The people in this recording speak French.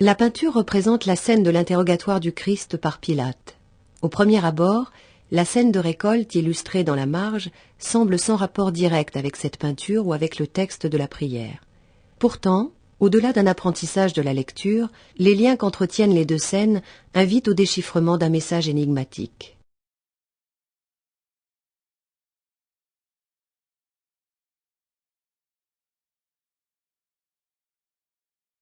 La peinture représente la scène de l'interrogatoire du Christ par Pilate. Au premier abord, la scène de récolte illustrée dans la marge semble sans rapport direct avec cette peinture ou avec le texte de la prière. Pourtant, au-delà d'un apprentissage de la lecture, les liens qu'entretiennent les deux scènes invitent au déchiffrement d'un message énigmatique.